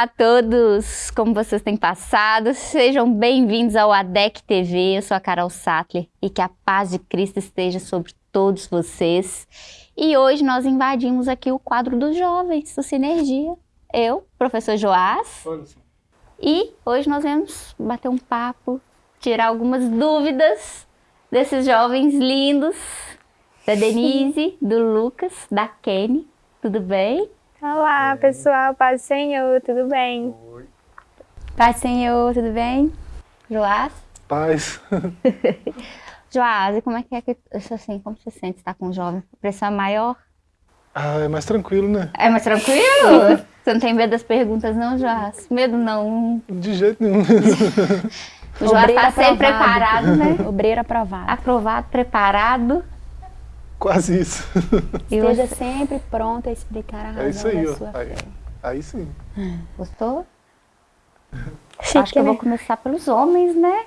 Olá a todos! Como vocês têm passado? Sejam bem-vindos ao ADEC TV. Eu sou a Carol Sattler e que a paz de Cristo esteja sobre todos vocês. E hoje nós invadimos aqui o quadro dos jovens do Sinergia. Eu, professor Joás. E hoje nós vamos bater um papo, tirar algumas dúvidas desses jovens lindos, da Denise, do Lucas, da Kenny. Tudo bem? Olá, pessoal. Paz do Senhor, tudo bem? Oi. Paz do Senhor, tudo bem? Joás? Paz. Joás, e como é que é que, assim, como você sente estar com um jovem? A pressão é maior? Ah, é mais tranquilo, né? É mais tranquilo? você não tem medo das perguntas não, Joás? Medo não? De jeito nenhum. O Joás está sempre preparado, né? Obreiro aprovado. Aprovado, preparado. Quase isso. E Esteja sempre pronto a explicar a razão É isso aí, da ó. sua Aí, fé. aí sim. Gostou? Chique, Acho que eu vou né? começar pelos homens, né?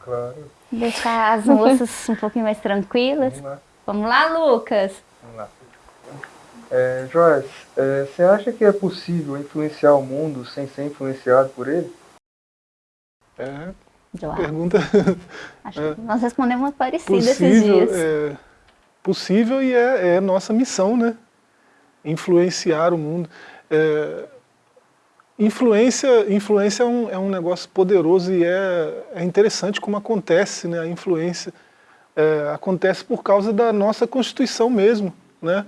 Claro. Deixar as moças um pouquinho mais tranquilas. Vamos lá. Vamos lá, Lucas? Vamos lá. É, Joyce, é, você acha que é possível influenciar o mundo sem ser influenciado por ele? É, pergunta Acho que nós respondemos uma parecida esses dias. é, possível e é, é nossa missão, né? Influenciar o mundo. É, influência influência é, um, é um negócio poderoso e é, é interessante como acontece, né? A influência é, acontece por causa da nossa Constituição mesmo, né?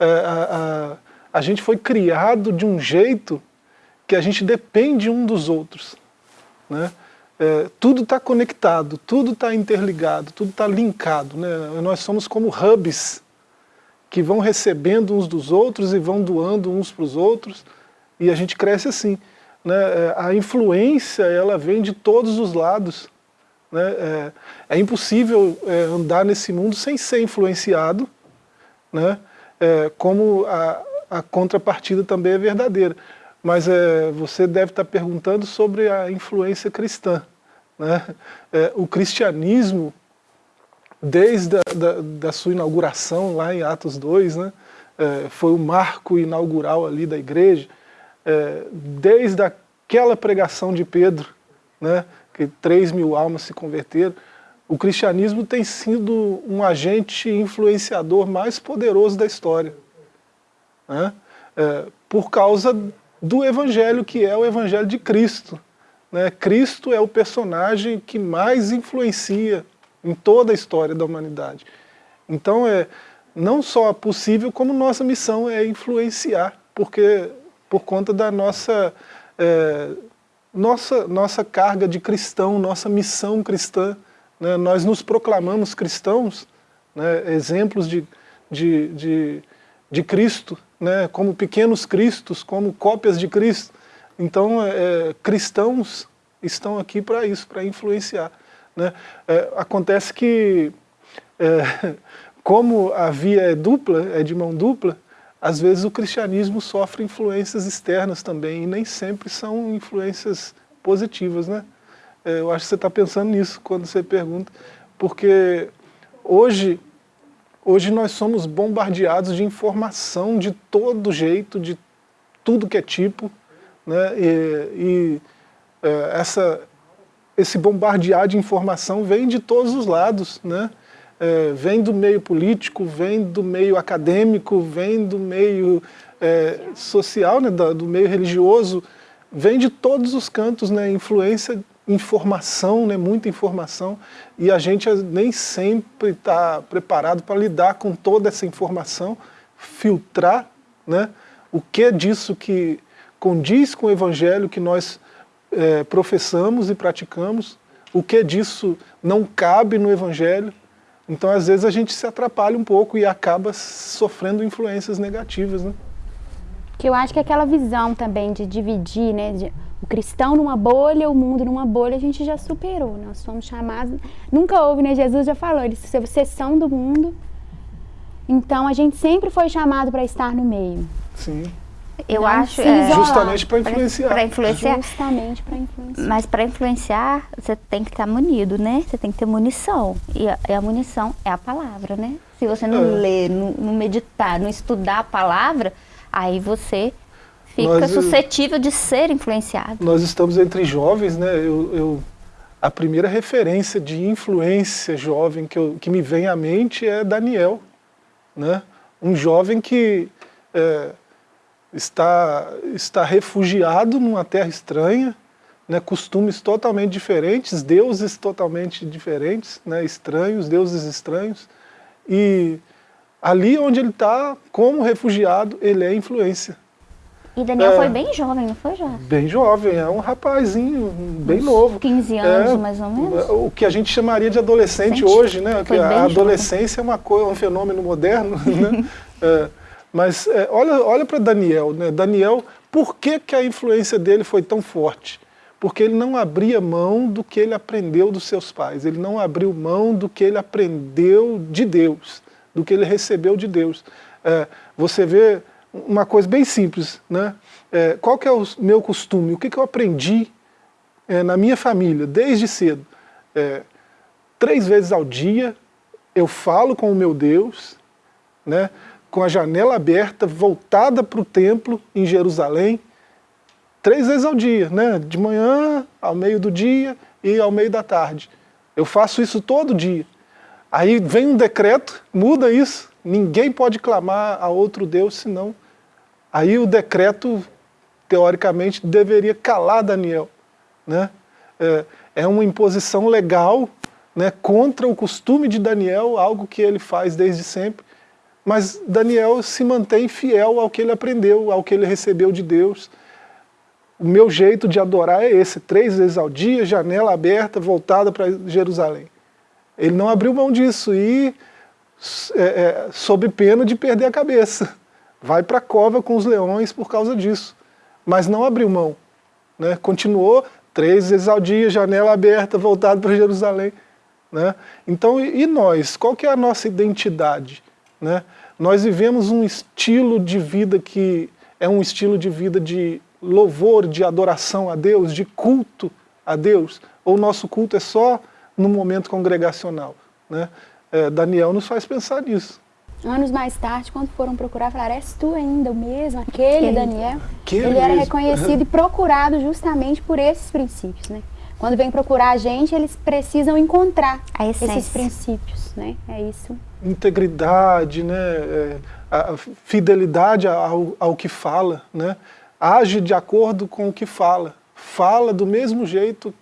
É, a, a, a gente foi criado de um jeito que a gente depende um dos outros, né? É, tudo está conectado, tudo está interligado, tudo está linkado. Né? Nós somos como hubs que vão recebendo uns dos outros e vão doando uns para os outros e a gente cresce assim. Né? É, A influência ela vem de todos os lados. Né? É, é impossível é, andar nesse mundo sem ser influenciado, né? É, como a, a contrapartida também é verdadeira. Mas é, você deve estar perguntando sobre a influência cristã. Né? É, o cristianismo, desde a da, da sua inauguração lá em Atos 2, né? É, foi o marco inaugural ali da igreja, é, desde aquela pregação de Pedro, né? que 3 mil almas se converteram, o cristianismo tem sido um agente influenciador mais poderoso da história. Né? É, por causa do evangelho que é o evangelho de Cristo. Né? Cristo é o personagem que mais influencia em toda a história da humanidade. Então é não só possível, como nossa missão é influenciar, porque por conta da nossa, é, nossa, nossa carga de cristão, nossa missão cristã, né? nós nos proclamamos cristãos, né? exemplos de, de, de, de Cristo, né? como pequenos cristos, como cópias de Cristo. Então, é, cristãos estão aqui para isso, para influenciar. Né? É, acontece que, é, como a via é dupla, é de mão dupla, às vezes o cristianismo sofre influências externas também, e nem sempre são influências positivas. Né? É, eu acho que você está pensando nisso quando você pergunta, porque hoje, hoje nós somos bombardeados de informação de todo jeito, de tudo que é tipo, né? e, e é, essa, esse bombardear de informação vem de todos os lados, né? É, vem do meio político, vem do meio acadêmico, vem do meio é, social, né? do, meio religioso, vem de todos os cantos, né? influência, informação, né? muita informação, e a gente nem sempre está preparado para lidar com toda essa informação, filtrar né? o que é disso que condiz com o evangelho que nós é, professamos e praticamos, o que disso não cabe no Evangelho. Então, às vezes, a gente se atrapalha um pouco e acaba sofrendo influências negativas. Né? Que eu acho que aquela visão também de dividir, né? de- o cristão numa bolha, o mundo numa bolha, a gente já superou. Nós somos chamados. Nunca houve, né? Jesus já falou, eles vocês são do mundo. Então a gente sempre foi chamado para estar no meio. Sim. Eu Não acho... é. Justamente para influenciar. Para influenciar. Justamente para influenciar. Mas para influenciar, você tem que estar munido, né? Você tem que ter munição. E a, e a munição é a palavra, né? Se você não É. ler, não, não meditar, não estudar a palavra, aí você Fica Nós- suscetível de ser influenciado. Nós estamos entre jovens, né? Eu, eu- a primeira referência de influência jovem que, eu- que me vem à mente é Daniel, né? Um jovem que é, está, está refugiado numa terra estranha, né? Costumes totalmente diferentes, deuses totalmente diferentes, né? Estranhos, deuses estranhos. E ali onde ele está, como refugiado, ele é influência. E Daniel É. foi bem jovem, não foi já? Bem jovem, é um rapazinho bem Uns novo. 15 anos, É, mais ou menos. O que a gente chamaria de adolescente hoje, né? Foi a jovem. adolescência é uma coisa, um fenômeno moderno, né? É, mas é, olha, olha para Daniel, né? Daniel, por que, que a influência dele foi tão forte? Porque ele não abria mão do que ele aprendeu dos seus pais, ele não abriu mão do que ele aprendeu de Deus, do que ele recebeu de Deus. É, você vê uma coisa bem simples, né? É, qual que é o meu costume? O que, que eu aprendi é, na minha família, desde cedo? É, três vezes ao dia eu falo com o meu Deus, né, com a janela aberta, voltada para o templo em Jerusalém, três vezes ao dia, né, de manhã, ao meio do dia e ao meio da tarde. Eu faço isso todo dia. Aí vem um decreto, muda isso, ninguém pode clamar a outro Deus senão. Aí o decreto, teoricamente, deveria calar Daniel. Né? É, é uma imposição legal né, contra o costume de Daniel, algo que ele faz desde sempre. Mas Daniel se mantém fiel ao que ele aprendeu, ao que ele recebeu de Deus. O meu jeito de adorar é esse, três vezes ao dia, janela aberta, voltada para Jerusalém. Ele não abriu mão disso e, é, é, sob pena de perder a cabeça. Vai para a cova com os leões por causa disso. Mas não abriu mão. Né? Continuou três vezes ao dia, janela aberta, voltado para Jerusalém. Né? Então, e nós? Qual que é a nossa identidade? Né? Nós vivemos um estilo de vida que é um estilo de vida de louvor, de adoração a Deus, de culto a Deus, ou o nosso culto é só no momento congregacional? Né? É, Daniel nos faz pensar nisso. Anos mais tarde, quando foram procurar, falaram, és tu ainda o mesmo, aquele. Daniel? Aquele ele era mesmo. reconhecido e procurado justamente por esses princípios, né? Quando vem procurar a gente, eles precisam encontrar esses princípios, né? É isso. integridade, né, é, a fidelidade ao, ao que fala, né, age de acordo com o que fala, fala do mesmo jeito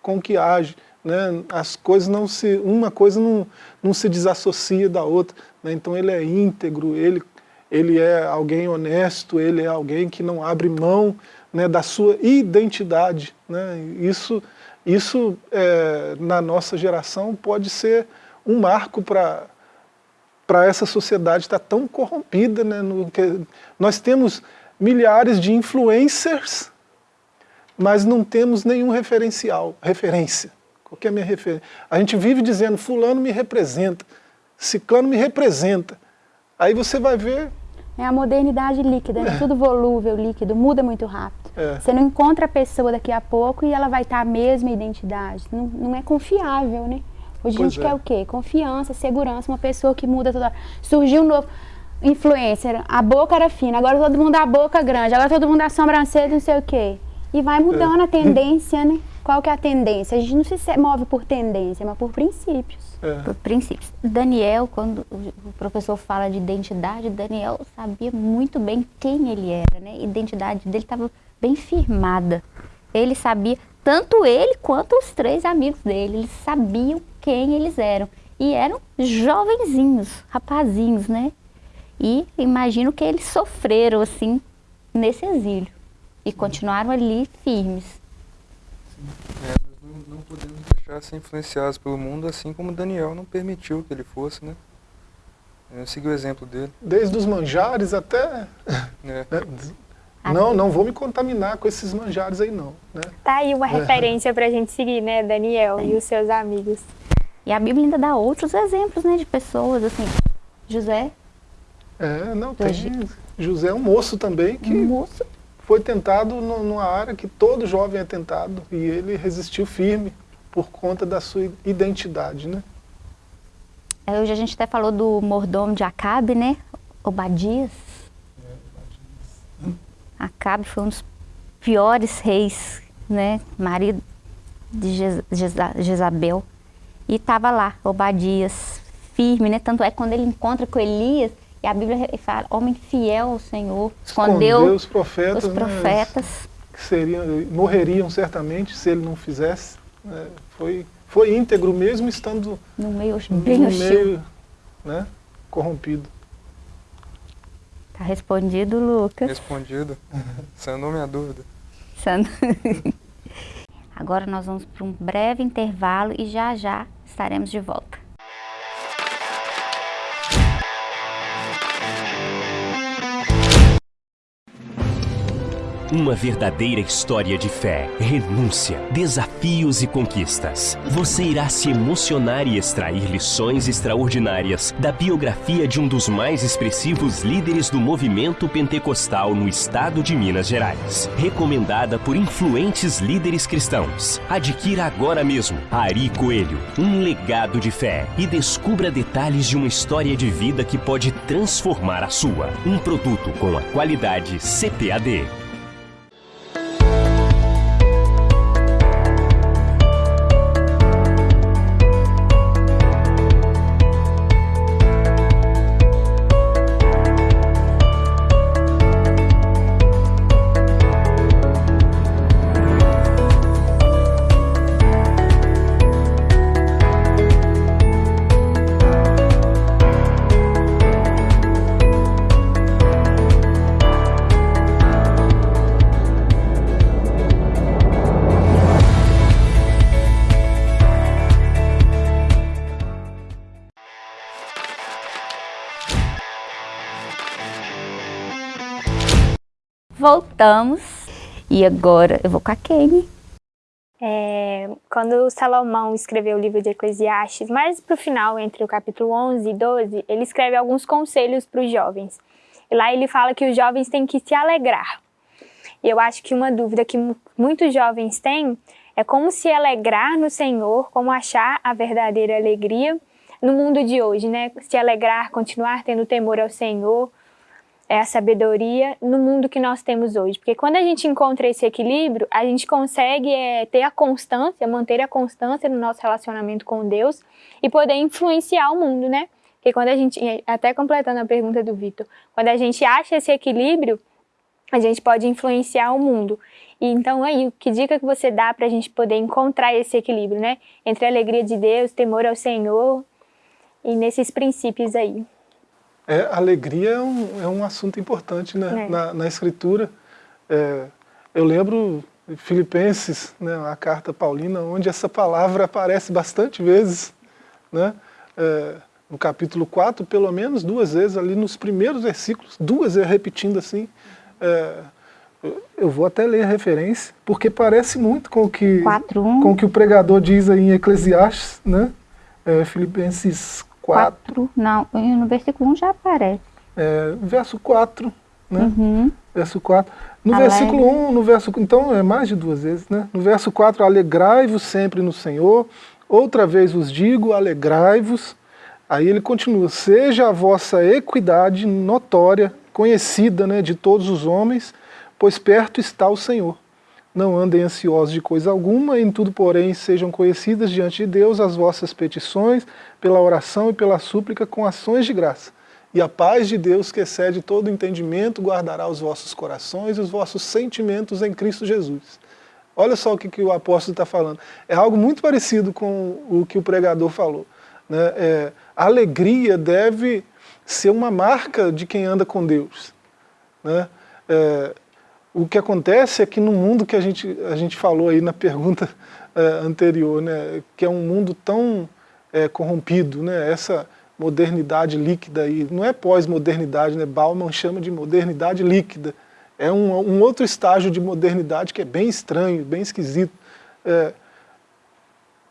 com que age, né, as coisas não se, uma coisa não, não se desassocia da outra, né, então ele é íntegro, ele, ele é alguém honesto, ele é alguém que não abre mão né, da sua identidade, né, isso, isso é, na nossa geração pode ser um marco para para essa sociedade estar tão corrompida. Né, no que, nós temos milhares de influencers, mas não temos nenhum referencial, referência. Qual que é a minha referência? A gente vive dizendo, fulano me representa, ciclano me representa. Aí você vai ver, É a modernidade líquida, né? Tudo volúvel, líquido, muda muito rápido. É. Você não encontra a pessoa daqui a pouco e ela vai estar a mesma identidade. Não, não é confiável, né? Hoje a Pois gente é. quer o quê? Confiança, segurança, uma pessoa que muda toda hora. Surgiu um novo influencer, a boca era fina, agora todo mundo a boca grande, agora todo mundo a sobrancelha, não sei o quê. E vai mudando É. a tendência, né? Qual que é a tendência? A gente não se se- move por tendência, mas por princípios. é, Por princípios. Daniel, quando o o professor fala de identidade, Daniel sabia muito bem quem ele era, né? A identidade dele estava bem firmada. Ele sabia, tanto ele quanto os três amigos dele, eles sabiam quem eles eram. E eram jovenzinhos, rapazinhos, né? E imagino que eles sofreram, assim, nesse exílio. E continuaram ali firmes. É, nós não, não podemos deixar ser influenciados pelo mundo, assim como Daniel não permitiu que ele fosse, né? Eu segui o exemplo dele. desde os manjares até... né? né, não, não vou me contaminar com esses manjares aí não. Né? Tá aí uma referência pra gente seguir, né, Daniel e os seus amigos. E a Bíblia ainda dá outros exemplos, né, de pessoas, assim. José, É, não, tem... José é um moço também que um moço foi tentado numa área que todo jovem é tentado e ele resistiu firme por conta da sua identidade, né? É, Hoje a gente até falou do mordomo de Acabe, né? Obadias. Acabe foi um dos piores reis, né? Marido de Jezabel. E estava lá, Obadias, firme, né? Tanto é que quando ele encontra com Elias, e a Bíblia fala, homem fiel ao Senhor, escondeu, escondeu os profetas, os profetas. Né, que seriam, morreriam certamente se ele não fizesse. Né, foi, foi íntegro mesmo estando no meio, bem no meio né, corrompido. Tá respondido, Lucas. Respondido. Sanou minha dúvida. Agora nós vamos para um breve intervalo e já já estaremos de volta. Uma verdadeira história de fé, renúncia, desafios e conquistas. Você irá se emocionar e extrair lições extraordinárias da biografia de um dos mais expressivos líderes do movimento pentecostal no estado de Minas Gerais. Recomendada por influentes líderes cristãos. Adquira agora mesmo Ari Coelho, um legado de fé e descubra detalhes de uma história de vida que pode transformar a sua. Um produto com a qualidade CPAD. Voltamos. E agora eu vou com a Kane. É, quando Salomão escreveu o livro de Eclesiastes, mais para o final, entre o capítulo 11 e 12, ele escreve alguns conselhos para os jovens. E lá ele fala que os jovens têm que se alegrar. E eu acho que uma dúvida que muitos jovens têm é como se alegrar no Senhor, como achar a verdadeira alegria no mundo de hoje, né? Se alegrar, continuar tendo temor ao Senhor, é a sabedoria no mundo que nós temos hoje. Porque quando a gente encontra esse equilíbrio, a gente consegue é, ter a constância, manter a constância no nosso relacionamento com Deus e poder influenciar o mundo, né? Porque quando a gente, até completando a pergunta do Vitor, quando a gente acha esse equilíbrio, a gente pode influenciar o mundo. E então aí, que dica que você dá para a gente poder encontrar esse equilíbrio, né? Entre a alegria de Deus, temor ao Senhor e nesses princípios aí. É, alegria é um, é um assunto importante né? É. Na, na, escritura. É, eu lembro Filipenses, né, a carta paulina, onde essa palavra aparece bastante vezes. Né? É, no capítulo 4, pelo menos duas vezes, ali nos primeiros versículos, duas vezes repetindo assim. É, eu vou até ler a referência, porque parece muito com o que, com o, que o pregador diz aí em Eclesiastes, né? É, Filipenses 4. não, no versículo 1 já aparece. É, verso 4, né? Uhum. Verso 4. No Alegre. versículo 1, no verso, então é mais de duas vezes, né? No verso 4, alegrai-vos sempre no Senhor. Outra vez vos digo, alegrai-vos. Aí ele continua, seja a vossa equidade notória, conhecida né, de todos os homens, pois perto está o Senhor. Não andem ansiosos de coisa alguma, em tudo, porém, sejam conhecidas diante de Deus as vossas petições, pela oração e pela súplica, com ações de graça. E a paz de Deus, que excede todo entendimento, guardará os vossos corações e os vossos sentimentos em Cristo Jesus. Olha só o que, que o apóstolo está falando. É algo muito parecido com o que o pregador falou. Né? É, a alegria deve ser uma marca de quem anda com Deus. Né? É, o que acontece é que no mundo que a gente, a gente falou aí na pergunta é, anterior, né, que é um mundo tão é, corrompido, né, essa modernidade líquida aí, não é pós-modernidade, né, Bauman chama de modernidade líquida, é um, um, outro estágio de modernidade que é bem estranho, bem esquisito. É,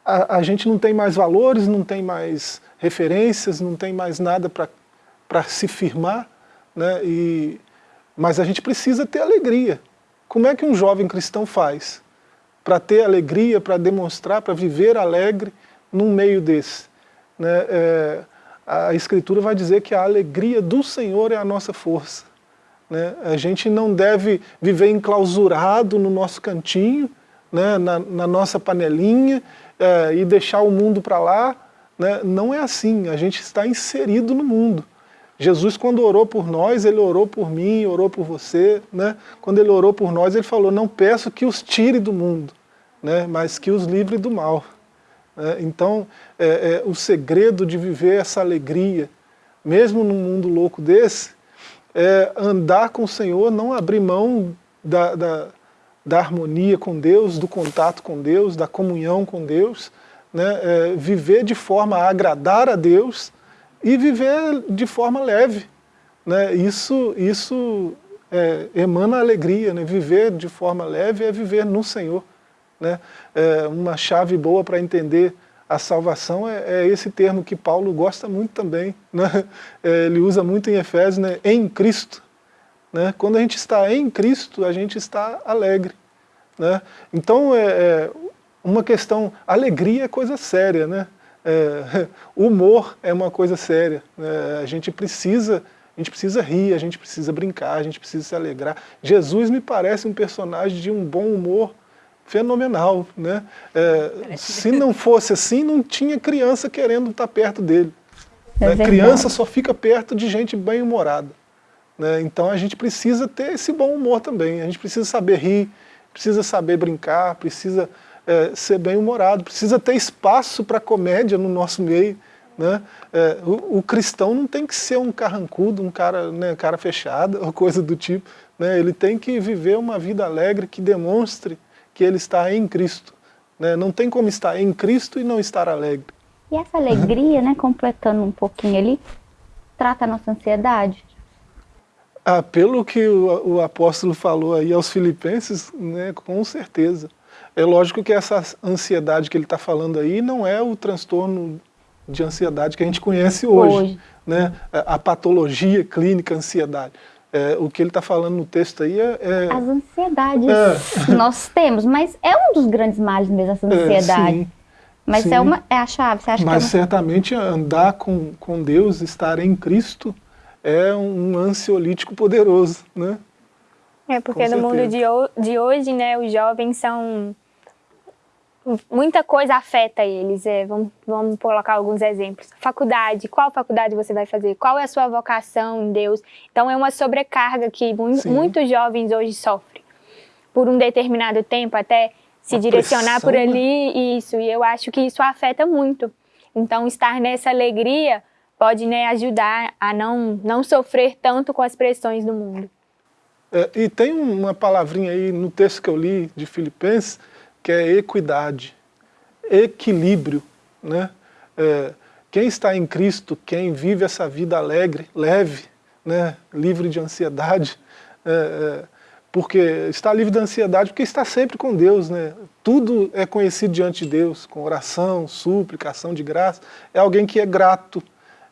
a, a, gente não tem mais valores, não tem mais referências, não tem mais nada para se firmar, né, e mas a gente precisa ter alegria. Como é que um jovem cristão faz para ter alegria, para demonstrar, para viver alegre num meio desse? Né? É, a Escritura vai dizer que a alegria do Senhor é a nossa força. Né? A gente não deve viver enclausurado no nosso cantinho, né? na, na nossa panelinha, é, e deixar o mundo para lá. Né? Não é assim, a gente está inserido no mundo. Jesus, quando orou por nós, ele orou por mim, orou por você. Né? Quando ele orou por nós, ele falou, não peço que os tire do mundo, né? mas que os livre do mal. É, então, é, é, o segredo de viver essa alegria, mesmo num mundo louco desse, é andar com o Senhor, não abrir mão da, da, da harmonia com Deus, do contato com Deus, da comunhão com Deus, né? É, viver de forma a agradar a Deus e viver de forma leve. Né? Isso, isso é, emana alegria, né? viver de forma leve é viver no Senhor. Né? É, uma chave boa para entender a salvação é, é, esse termo que Paulo gosta muito também. Né? É, ele usa muito em Efésios, né? em Cristo. Né? Quando a gente está em Cristo, a gente está alegre. Né? Então, é, é uma questão, alegria é coisa séria, né? É, humor é uma coisa séria. Né? A gente precisa a gente precisa rir, a gente precisa brincar, a gente precisa se alegrar. Jesus me parece um personagem de um bom humor fenomenal. Né? É, se não fosse assim, não tinha criança querendo estar perto dele. É né? Criança só fica perto de gente bem-humorada. Né? Então a gente precisa ter esse bom humor também, a gente precisa saber rir, precisa saber brincar, precisa é, ser bem-humorado, precisa ter espaço para comédia no nosso meio. Né? É, o, o, cristão não tem que ser um carrancudo, um cara, né, cara fechado, ou coisa do tipo. Né? Ele tem que viver uma vida alegre que demonstre que ele está em Cristo. Né? Não tem como estar em Cristo e não estar alegre. E essa alegria, né, completando um pouquinho ali, trata a nossa ansiedade? Ah, pelo que o, o, apóstolo falou aí aos filipenses, né, com certeza. É lógico que essa ansiedade que ele está falando aí não é o transtorno de ansiedade que a gente conhece hoje. hoje. Né? A patologia clínica ansiedade. É, o que ele está falando no texto aí é, é... As ansiedades é. nós temos, mas é um dos grandes males mesmo, essa é, ansiedade. Sim, mas sim. é, uma, é a chave, você acha mas que é uma... certamente andar com, com Deus, estar em Cristo, é um ansiolítico poderoso, né? É, porque no mundo de, de hoje, né, os jovens são muita coisa afeta eles. É, vamos, vamos colocar alguns exemplos. Faculdade, qual faculdade você vai fazer? Qual é a sua vocação em Deus? Então é uma sobrecarga que mu Sim. muitos jovens hoje sofrem. Por um determinado tempo, até se a direcionar pressão, por né? ali, né? isso. E eu acho que isso afeta muito. Então estar nessa alegria pode né, ajudar a não, não sofrer tanto com as pressões do mundo. É, e tem uma palavrinha aí no texto que eu li de Filipenses, que é equidade, equilíbrio. Né? É, quem está em Cristo, quem vive essa vida alegre, leve, né? livre de ansiedade, é, é, porque está livre de ansiedade porque está sempre com Deus. Né? Tudo é conhecido diante de Deus, com oração, súplica, ação de graça. É alguém que é grato,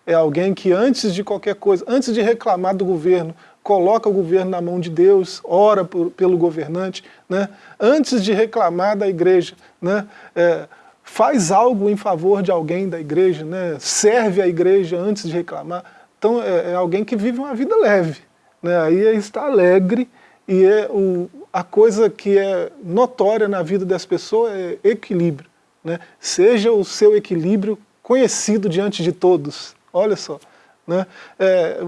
é alguém que antes de qualquer coisa, antes de reclamar do governo, coloca o governo na mão de Deus, ora por, pelo governante, né? antes de reclamar da igreja, né? É, faz algo em favor de alguém da igreja, né? serve a igreja antes de reclamar. Então é, é alguém que vive uma vida leve, né? aí está alegre e é o, a coisa que é notória na vida das pessoas é equilíbrio. Né? Seja o seu equilíbrio conhecido diante de todos. Olha só. Né? É,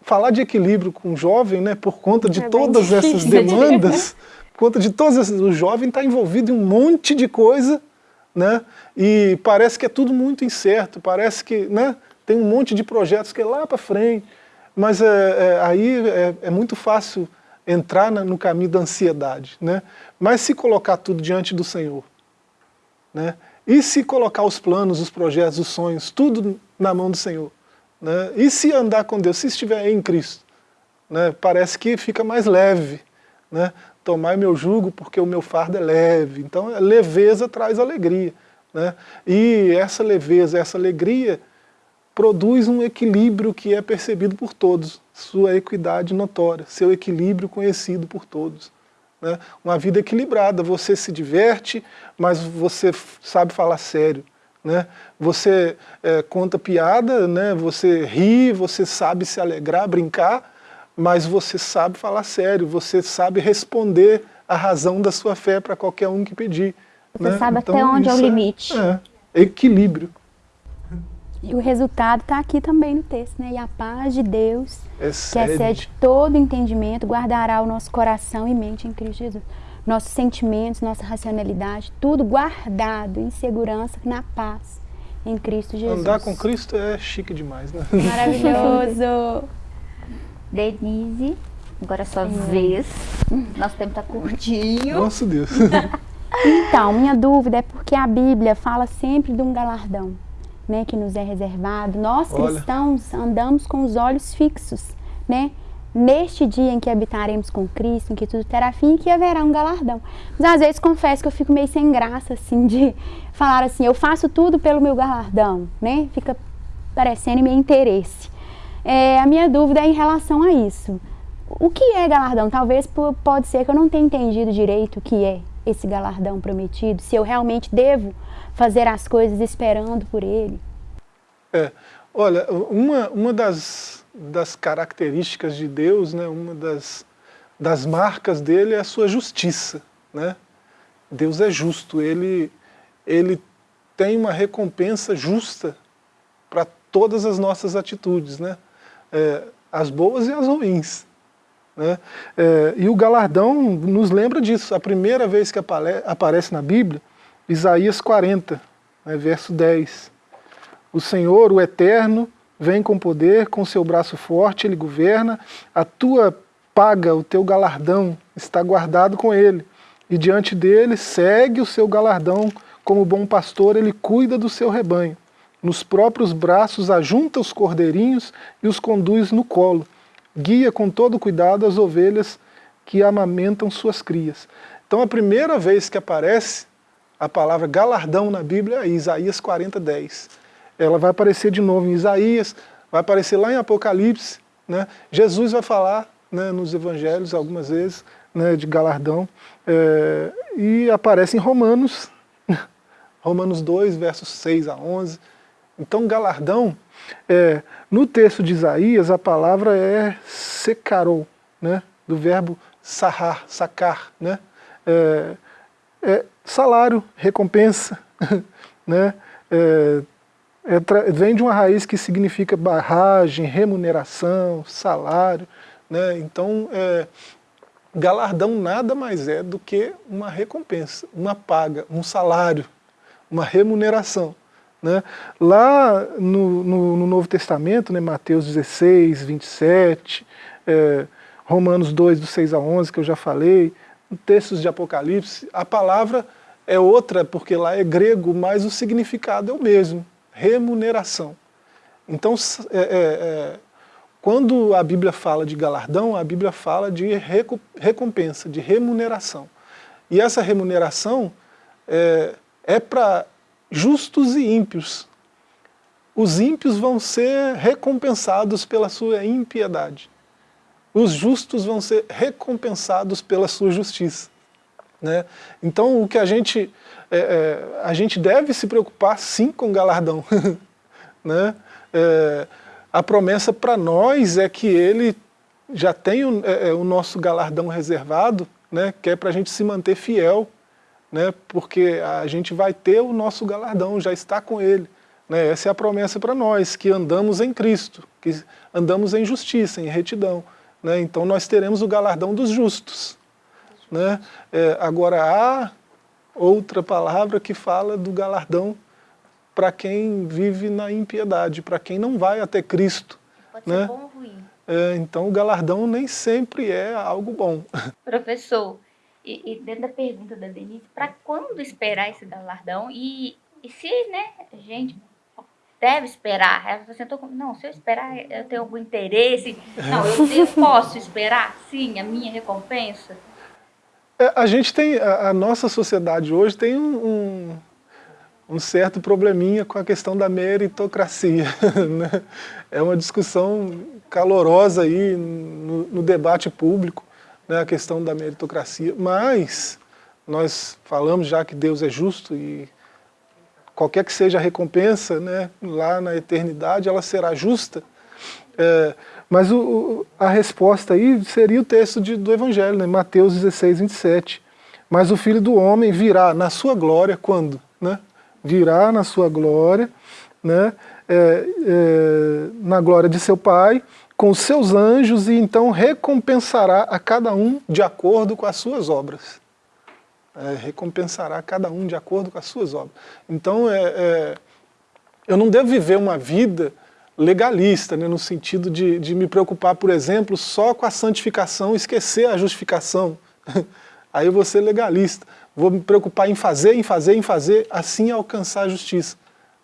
falar de equilíbrio com o jovem, né, por conta de é todas essas demandas, por conta de todas essas, o jovem está envolvido em um monte de coisa, né, e parece que é tudo muito incerto, parece que né, tem um monte de projetos que é lá para frente, mas é, é aí é, é, muito fácil entrar na, no caminho da ansiedade. Né? Mas se colocar tudo diante do Senhor, né? e se colocar os planos, os projetos, os sonhos, tudo na mão do Senhor, né? E se andar com Deus, se estiver em Cristo, né? parece que fica mais leve. Né? Meu jugo porque o meu fardo é leve. Então, a leveza traz alegria. Né? E essa leveza, essa alegria, produz um equilíbrio que é percebido por todos, sua equidade notória, seu equilíbrio conhecido por todos. Né? Uma vida equilibrada, você se diverte, mas você sabe falar sério. Né? Você é, conta piada, né? você ri, você sabe se alegrar, brincar, mas você sabe falar sério, você sabe responder a razão da sua fé para qualquer um que pedir. Você né? sabe Então, até onde é o isso limite. É, equilíbrio. E o resultado está aqui também no texto, né? E a paz de Deus, que Excede. excede todo entendimento, guardará o nosso coração e mente em Cristo Jesus. Nossos sentimentos, nossa racionalidade, tudo guardado em segurança, na paz, em Cristo Jesus. Andar com Cristo é chique demais, né? Maravilhoso! Denise, agora é sua vez. Nosso tempo tá curtinho. Nosso Deus. Então, minha dúvida é porque a Bíblia fala sempre de um galardão, né, que nos é reservado. Nós Olha. cristãos andamos com os olhos fixos, né? Neste dia em que habitaremos com Cristo, em que tudo terá fim que haverá um galardão. Mas às vezes confesso que eu fico meio sem graça, assim, de falar assim, eu faço tudo pelo meu galardão, né? Fica parecendo meu interesse. É, a minha dúvida é em relação a isso. O que é galardão? Talvez po- pode ser que eu não tenha entendido direito o que é esse galardão prometido, se eu realmente devo fazer as coisas esperando por ele. É, olha, uma, uma das, das características de Deus, né, uma das, das marcas dele é a sua justiça. Né? Deus é justo, ele, ele tem uma recompensa justa para todas as nossas atitudes, né? É, as boas e as ruins. Né? É, e o galardão nos lembra disso. A primeira vez que apare- aparece na Bíblia, Isaías 40, né, verso 10. O Senhor, o Eterno, vem com poder, com seu braço forte ele governa, a tua paga, o teu galardão está guardado com ele, e diante dele segue o seu galardão, como bom pastor ele cuida do seu rebanho. Nos próprios braços ajunta os cordeirinhos e os conduz no colo. Guia com todo cuidado as ovelhas que amamentam suas crias. Então a primeira vez que aparece a palavra galardão na Bíblia é Isaías 40, 10. Ela vai aparecer de novo em Isaías, vai aparecer lá em Apocalipse. Né? Jesus vai falar né, nos evangelhos algumas vezes né, de galardão. é, e aparece em Romanos, Romanos 2, versos 6 a 11. Então galardão, é, no texto de Isaías a palavra é secarou, né, do verbo sarrar, sacar, né, é, é salário, recompensa, né, é, é vem de uma raiz que significa barragem, remuneração, salário, né, então é, galardão nada mais é do que uma recompensa, uma paga, um salário, uma remuneração. Né? Lá no, no- no Novo Testamento, né, Mateus 16, 27, é, Romanos 2, do 6 a 11, que eu já falei, textos de Apocalipse, a palavra é outra, porque lá é grego, mas o significado é o mesmo, remuneração. Então, é, é, é, quando a Bíblia fala de galardão, a Bíblia fala de recompensa, de remuneração. E essa remuneração é, é para justos e ímpios. Os ímpios vão ser recompensados pela sua impiedade. Os justos vão ser recompensados pela sua justiça. Né? Então, o que a gente, é, é, a gente deve se preocupar sim com galardão. né? É, a promessa para nós é que ele já tem o, é, é, o nosso galardão reservado, né? que é para a gente se manter fiel, né? porque a gente vai ter o nosso galardão, já está com ele. Né? Essa é a promessa para nós, que andamos em Cristo, que andamos em justiça, em retidão. Né? Então nós teremos o galardão dos justos. Né? É, agora há outra palavra que fala do galardão para quem vive na impiedade, para quem não vai até Cristo. Pode Né? ser bom ou ruim. É, então o galardão nem sempre é algo bom. Professor, e, e dentro da pergunta da Denise, para quando esperar esse galardão? E, e se, né, a gente deve esperar? Ela falou assim, eu tô com- não, se eu esperar, eu tenho algum interesse. Não, eu, eu posso esperar, sim, a minha recompensa? É, a gente tem, a, nossa sociedade hoje tem um, um, um certo probleminha com a questão da meritocracia. né? É uma discussão calorosa aí no, no debate público, né, a questão da meritocracia, mas nós falamos já que Deus é justo e qualquer que seja a recompensa, né, lá na eternidade, ela será justa. É, Mas o, a resposta aí seria o texto de, do Evangelho, né? Mateus 16, 27. Mas o Filho do Homem virá na sua glória, quando? Né? Virá na sua glória, né? É, é, na glória de seu Pai, com seus anjos, e então recompensará a cada um de acordo com as suas obras. É, recompensará cada um de acordo com as suas obras. Então, é, é eu não devo viver uma vida legalista, né, no sentido de, de me preocupar, por exemplo, só com a santificação, esquecer a justificação. Aí eu vou ser legalista. Vou me preocupar em fazer, em fazer, em fazer, assim alcançar a justiça.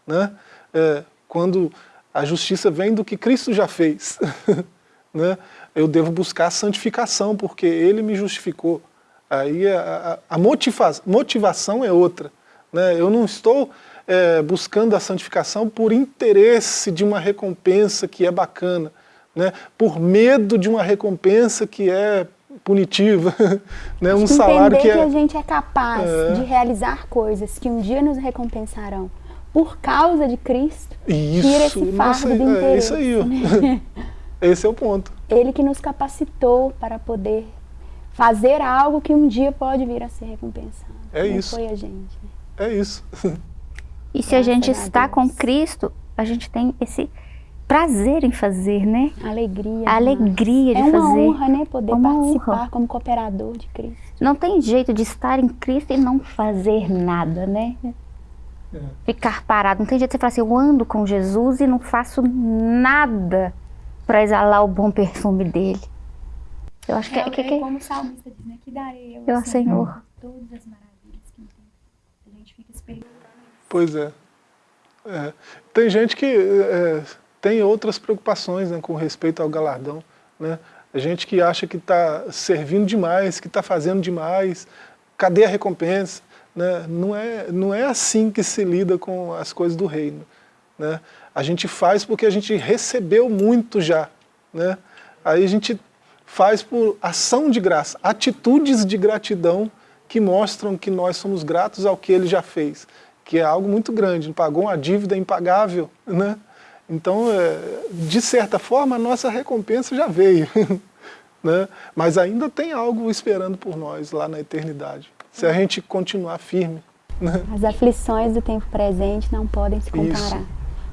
Né? É, quando a justiça vem do que Cristo já fez, né? eu devo buscar a santificação, porque Ele me justificou. Aí a, a, a motiva motivação é outra. Né? Eu não estou é, buscando a santificação por interesse de uma recompensa que é bacana, né? por medo de uma recompensa que é punitiva, né? um salário que é... que a gente é capaz é... de realizar coisas que um dia nos recompensarão por causa de Cristo, isso, tira esse fardo do interesse. É isso aí, né? esse é o ponto. Ele que nos capacitou para poder fazer algo que um dia pode vir a ser recompensado. É Não isso. foi a gente. Né? É isso. E se a gente está com Cristo, a gente tem esse prazer em fazer, né? Alegria. A alegria de fazer. É uma honra, né? Poder é participar honra. como cooperador de Cristo. Não tem jeito de estar em Cristo e não fazer nada, né? É. Ficar parado. Não tem jeito de você falar assim, eu ando com Jesus e não faço nada para exalar o bom perfume dele. Eu acho que é... Que, que, como o salmista diz, né? Que darei eu, eu Senhor. Todas as maravilhas que tem. A gente fica esperando. Pois é. é. Tem gente que é, tem outras preocupações né, com respeito ao galardão. Né? A gente que acha que está servindo demais, que está fazendo demais, cadê a recompensa? Né? Não, é, não é assim que se lida com as coisas do reino. Né? A gente faz porque a gente recebeu muito já. Né? Aí a gente faz por ação de graça, atitudes de gratidão que mostram que nós somos gratos ao que ele já fez que é algo muito grande, pagou uma dívida impagável, né? Então, é, de certa forma, a nossa recompensa já veio, né? mas ainda tem algo esperando por nós lá na eternidade, se a gente continuar firme. Né? As aflições do tempo presente não podem se comparar Isso.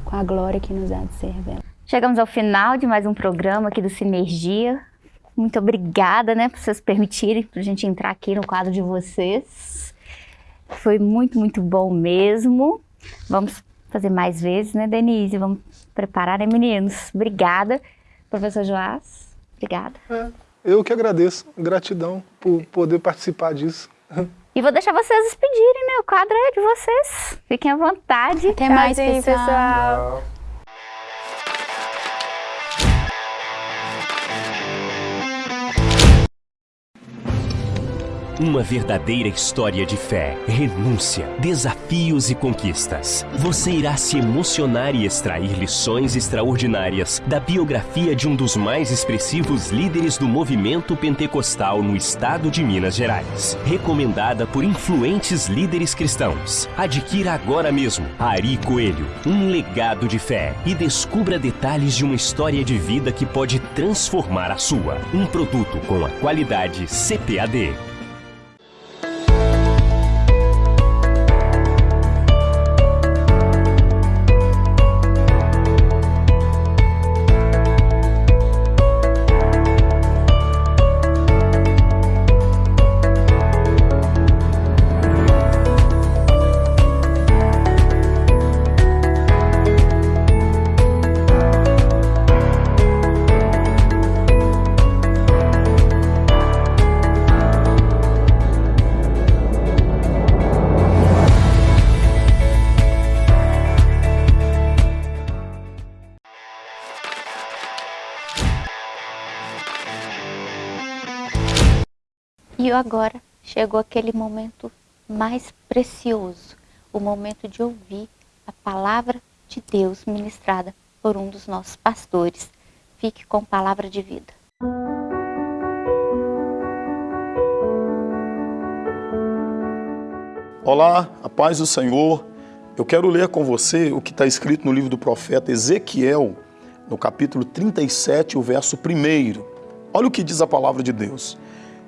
com a glória que nos há de ser revelada. Chegamos ao final de mais um programa aqui do Sinergia. Muito obrigada né, por vocês permitirem para a gente entrar aqui no quadro de vocês. Foi muito, muito bom mesmo. Vamos fazer mais vezes, né, Denise? Vamos preparar, né, meninos? Obrigada. Professor Joás, obrigada. É, eu que agradeço. Gratidão por poder participar disso. E vou deixar vocês despedirem, né? O quadro é de vocês. Fiquem à vontade. Até mais, pessoal. pessoal. Uma verdadeira história de fé, renúncia, desafios e conquistas. Você irá se emocionar e extrair lições extraordinárias da biografia de um dos mais expressivos líderes do movimento pentecostal no estado de Minas Gerais. Recomendada por influentes líderes cristãos. Adquira agora mesmo Ari Coelho, um legado de fé e descubra detalhes de uma história de vida que pode transformar a sua. Um produto com a qualidade CPAD. Agora chegou aquele momento mais precioso, o momento de ouvir a palavra de Deus ministrada por um dos nossos pastores. Fique com palavra de vida. Olá, a paz do Senhor. Eu quero ler com você o que está escrito no livro do profeta Ezequiel, no capítulo 37, o verso 1. Olha o que diz a palavra de Deus.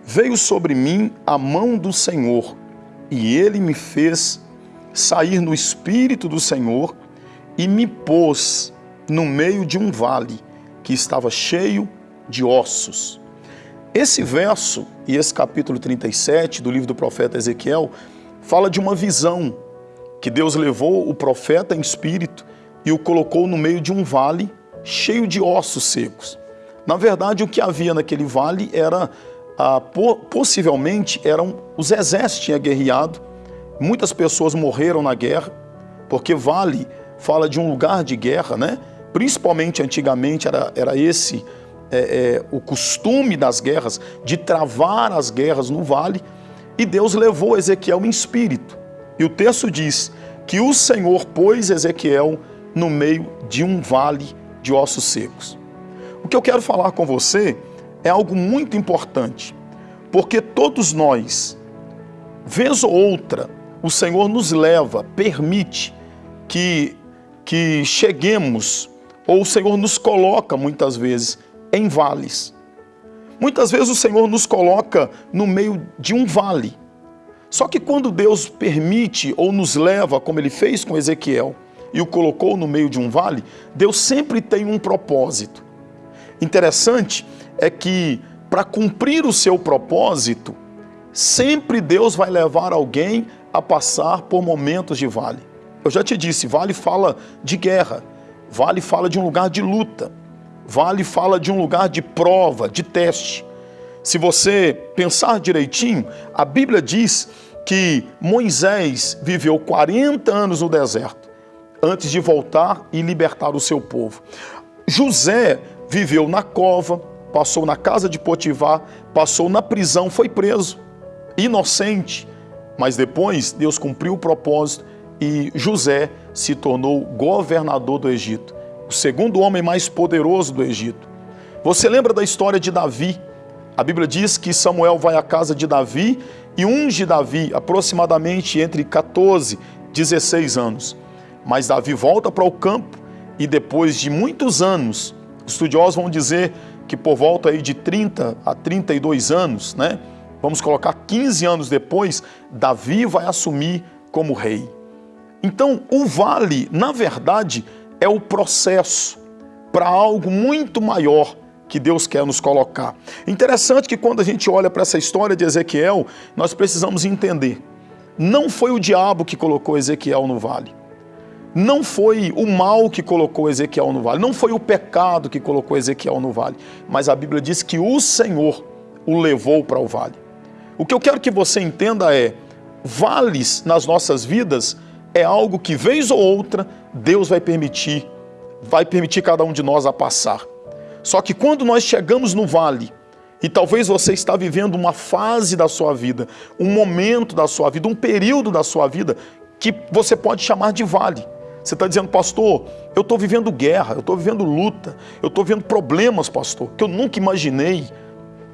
Veio sobre mim a mão do Senhor, e ele me fez sair no espírito do Senhor e me pôs no meio de um vale que estava cheio de ossos. Esse verso e esse capítulo 37 do livro do profeta Ezequiel fala de uma visão que Deus levou o profeta em espírito e o colocou no meio de um vale cheio de ossos secos. Na verdade, o que havia naquele vale era, ah, possivelmente, eram os exércitos tinham guerreado, muitas pessoas morreram na guerra, porque vale fala de um lugar de guerra, né? Principalmente antigamente era, era esse é, é, o costume das guerras, de travar as guerras no vale, e Deus levou Ezequiel em espírito. E o texto diz que o Senhor pôs Ezequiel no meio de um vale de ossos secos. O que eu quero falar com você é algo muito importante, porque todos nós, vez ou outra, o Senhor nos leva, permite que, que cheguemos, ou o Senhor nos coloca muitas vezes em vales. Muitas vezes o Senhor nos coloca no meio de um vale. Só que quando Deus permite ou nos leva, como ele fez com Ezequiel, e o colocou no meio de um vale, Deus sempre tem um propósito. Interessante é que para cumprir o seu propósito, sempre Deus vai levar alguém a passar por momentos de vale. Eu já te disse, vale fala de guerra, vale fala de um lugar de luta. Vale fala de um lugar de prova, de teste. Se você pensar direitinho, a Bíblia diz que Moisés viveu 40 anos no deserto antes de voltar e libertar o seu povo. José viveu na cova, passou na casa de Potifar, passou na prisão, foi preso, inocente. Mas depois Deus cumpriu o propósito e José se tornou governador do Egito o segundo homem mais poderoso do Egito. Você lembra da história de Davi? A Bíblia diz que Samuel vai à casa de Davi e unge Davi aproximadamente entre 14 e 16 anos. Mas Davi volta para o campo e depois de muitos anos, estudiosos vão dizer que por volta aí de 30 a 32 anos, né? Vamos colocar 15 anos depois, Davi vai assumir como rei. Então, o vale, na verdade, é o processo para algo muito maior que Deus quer nos colocar. Interessante que quando a gente olha para essa história de Ezequiel, nós precisamos entender. Não foi o diabo que colocou Ezequiel no vale. Não foi o mal que colocou Ezequiel no vale. Não foi o pecado que colocou Ezequiel no vale. Mas a Bíblia diz que o Senhor o levou para o vale. O que eu quero que você entenda é: vales nas nossas vidas é algo que, vez ou outra, Deus vai permitir, vai permitir cada um de nós a passar. Só que quando nós chegamos no vale, e talvez você está vivendo uma fase da sua vida, um momento da sua vida, um período da sua vida, que você pode chamar de vale. Você está dizendo, pastor, eu estou vivendo guerra, eu estou vivendo luta, eu estou vivendo problemas, pastor, que eu nunca imaginei.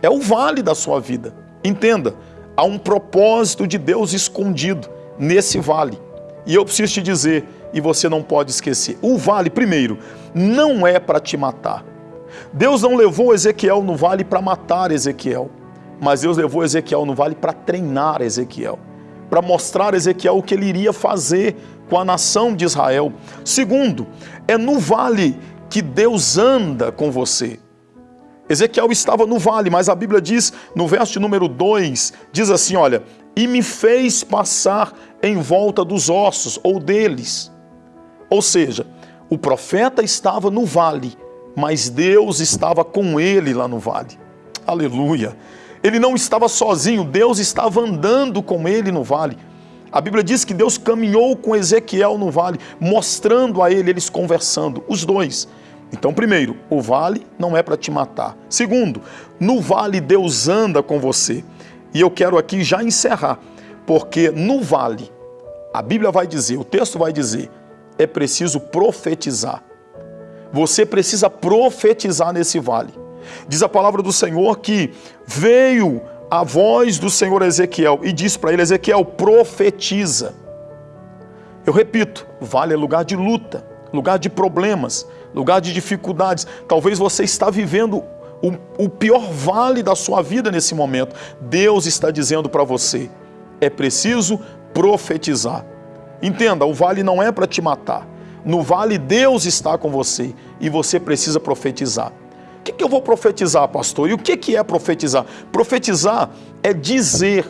É o vale da sua vida. Entenda, há um propósito de Deus escondido nesse vale. E eu preciso te dizer, e você não pode esquecer, o vale, primeiro, não é para te matar. Deus não levou Ezequiel no vale para matar Ezequiel, mas Deus levou Ezequiel no vale para treinar Ezequiel, para mostrar a Ezequiel o que ele iria fazer com a nação de Israel. Segundo, é no vale que Deus anda com você. Ezequiel estava no vale, mas a Bíblia diz, no verso número 2, diz assim, olha, e me fez passar em volta dos ossos ou deles. Ou seja, o profeta estava no vale, mas Deus estava com ele lá no vale. Aleluia! Ele não estava sozinho, Deus estava andando com ele no vale. A Bíblia diz que Deus caminhou com Ezequiel no vale, mostrando a ele, eles conversando, os dois. Então, primeiro, o vale não é para te matar. Segundo, no vale Deus anda com você. E eu quero aqui já encerrar, porque no vale, a Bíblia vai dizer, o texto vai dizer, é preciso profetizar. Você precisa profetizar nesse vale. Diz a palavra do Senhor que veio a voz do Senhor Ezequiel e disse para ele: Ezequiel, profetiza. Eu repito, vale é lugar de luta, lugar de problemas, lugar de dificuldades. Talvez você está vivendo o, o pior vale da sua vida nesse momento. Deus está dizendo para você: é preciso profetizar. Entenda, o vale não é para te matar. No vale, Deus está com você e você precisa profetizar. O que, que eu vou profetizar, pastor? E o que, que é profetizar? Profetizar é dizer,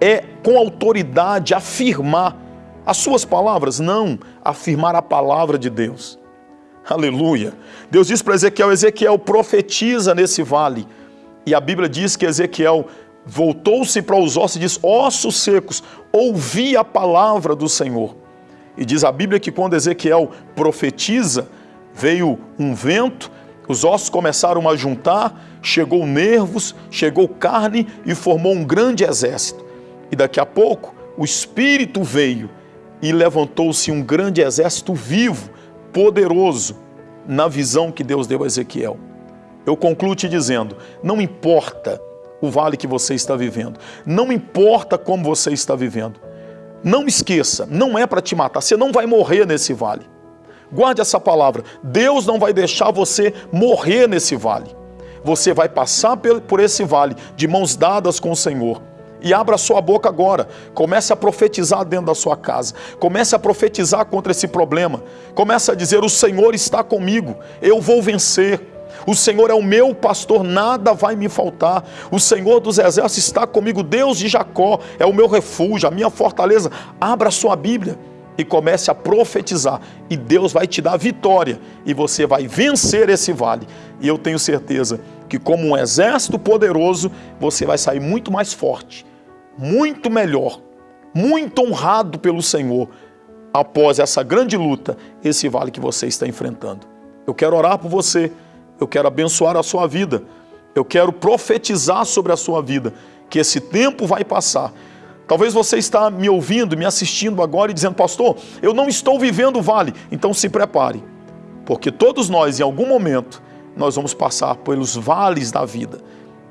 é com autoridade afirmar. As suas palavras? Não, afirmar a palavra de Deus. Aleluia. Deus diz para Ezequiel: Ezequiel profetiza nesse vale. E a Bíblia diz que Ezequiel voltou-se para os ossos e diz: Ossos secos, ouvi a palavra do Senhor. E diz a Bíblia que quando Ezequiel profetiza, veio um vento, os ossos começaram a juntar, chegou nervos, chegou carne e formou um grande exército. E daqui a pouco o Espírito veio e levantou-se um grande exército vivo, poderoso, na visão que Deus deu a Ezequiel. Eu concluo te dizendo: não importa o vale que você está vivendo, não importa como você está vivendo, não esqueça, não é para te matar, você não vai morrer nesse vale. Guarde essa palavra: Deus não vai deixar você morrer nesse vale. Você vai passar por esse vale de mãos dadas com o Senhor. E abra sua boca agora. Comece a profetizar dentro da sua casa. Comece a profetizar contra esse problema. Comece a dizer: O Senhor está comigo, eu vou vencer. O Senhor é o meu pastor, nada vai me faltar. O Senhor dos exércitos está comigo, Deus de Jacó é o meu refúgio, a minha fortaleza. Abra sua Bíblia e comece a profetizar, e Deus vai te dar vitória, e você vai vencer esse vale. E eu tenho certeza que, como um exército poderoso, você vai sair muito mais forte, muito melhor, muito honrado pelo Senhor após essa grande luta, esse vale que você está enfrentando. Eu quero orar por você eu quero abençoar a sua vida, eu quero profetizar sobre a sua vida, que esse tempo vai passar. Talvez você está me ouvindo, me assistindo agora e dizendo, pastor, eu não estou vivendo o vale. Então se prepare, porque todos nós, em algum momento, nós vamos passar pelos vales da vida.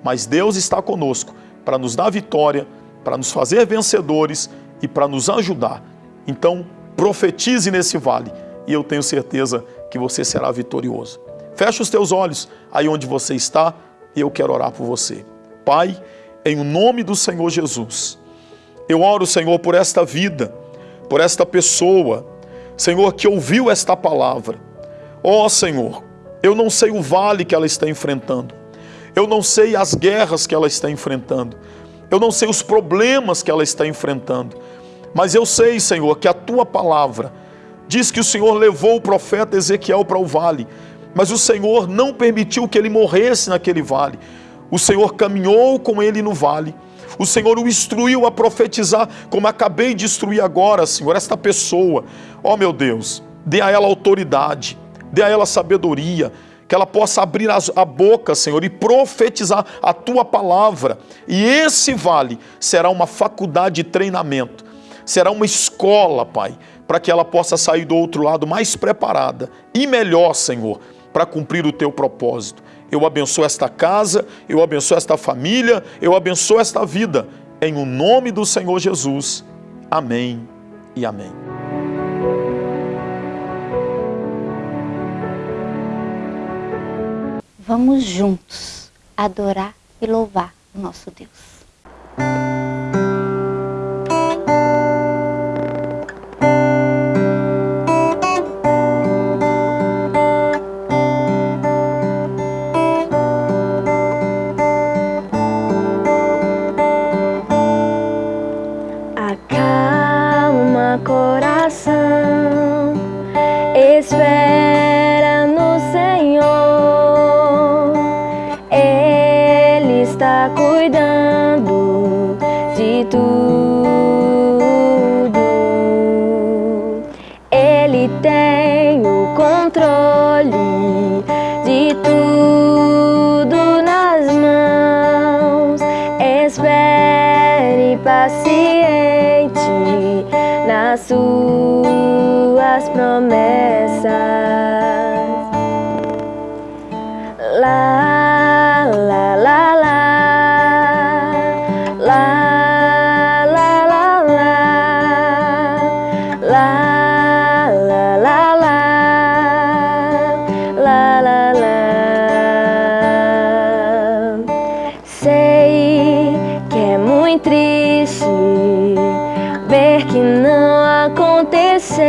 Mas Deus está conosco para nos dar vitória, para nos fazer vencedores e para nos ajudar. Então, profetize nesse vale e eu tenho certeza que você será vitorioso. Feche os teus olhos aí onde você está e eu quero orar por você. Pai, em nome do Senhor Jesus, eu oro, Senhor, por esta vida, por esta pessoa, Senhor, que ouviu esta palavra. Ó oh, Senhor, eu não sei o vale que ela está enfrentando, eu não sei as guerras que ela está enfrentando, eu não sei os problemas que ela está enfrentando, mas eu sei, Senhor, que a tua palavra diz que o Senhor levou o profeta Ezequiel para o vale mas o Senhor não permitiu que ele morresse naquele vale. O Senhor caminhou com ele no vale. O Senhor o instruiu a profetizar, como acabei de instruir agora, Senhor, esta pessoa. Ó oh, meu Deus, dê a ela autoridade, dê a ela sabedoria, que ela possa abrir a boca, Senhor, e profetizar a tua palavra. E esse vale será uma faculdade de treinamento, será uma escola, Pai, para que ela possa sair do outro lado mais preparada e melhor, Senhor, para cumprir o teu propósito. Eu abençoo esta casa, eu abençoo esta família, eu abençoo esta vida. Em o nome do Senhor Jesus. Amém e amém. Vamos juntos adorar e louvar o nosso Deus. la la la. La la la la. La la la. Sei que é muito triste ver que não aconteceu.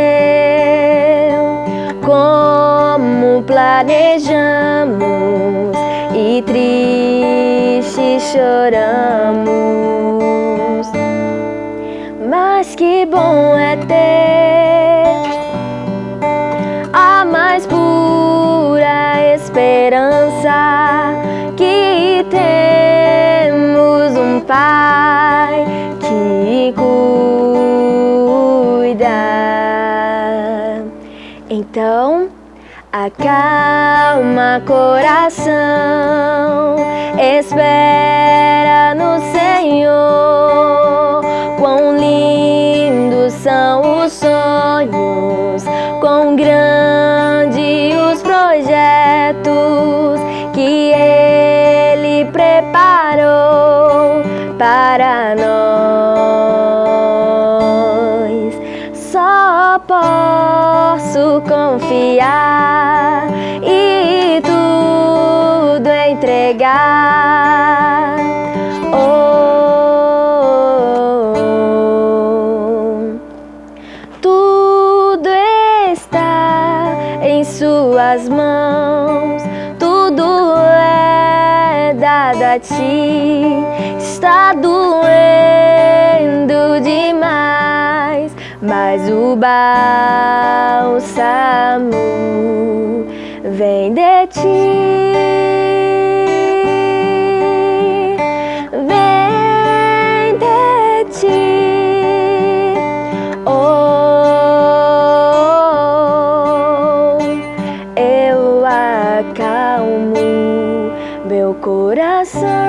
Como planejamos e triste chorando bom é ter a mais pura esperança que temos um Pai que cuida. Então, acalma coração, espera no Senhor. Confiar e tudo entregar. Oh, tudo está em Suas mãos, tudo é dado a Ti. Está doendo demais, mas o bálsamo vem de Ti. Vem de Ti. Oh, eu acalmo meu coração.